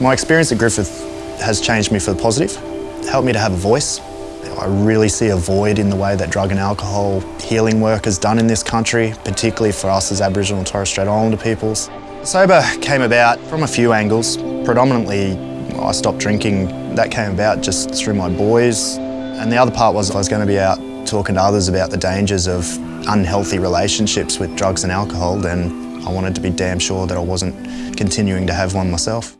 My experience at Griffith has changed me for the positive, it helped me to have a voice. I really see a void in the way that drug and alcohol healing work is done in this country, particularly for us as Aboriginal and Torres Strait Islander peoples. Sober came about from a few angles. Predominantly, I stopped drinking. That came about just through my boys. And the other part was I was going to be out talking to others about the dangers of unhealthy relationships with drugs and alcohol, then I wanted to be damn sure that I wasn't continuing to have one myself.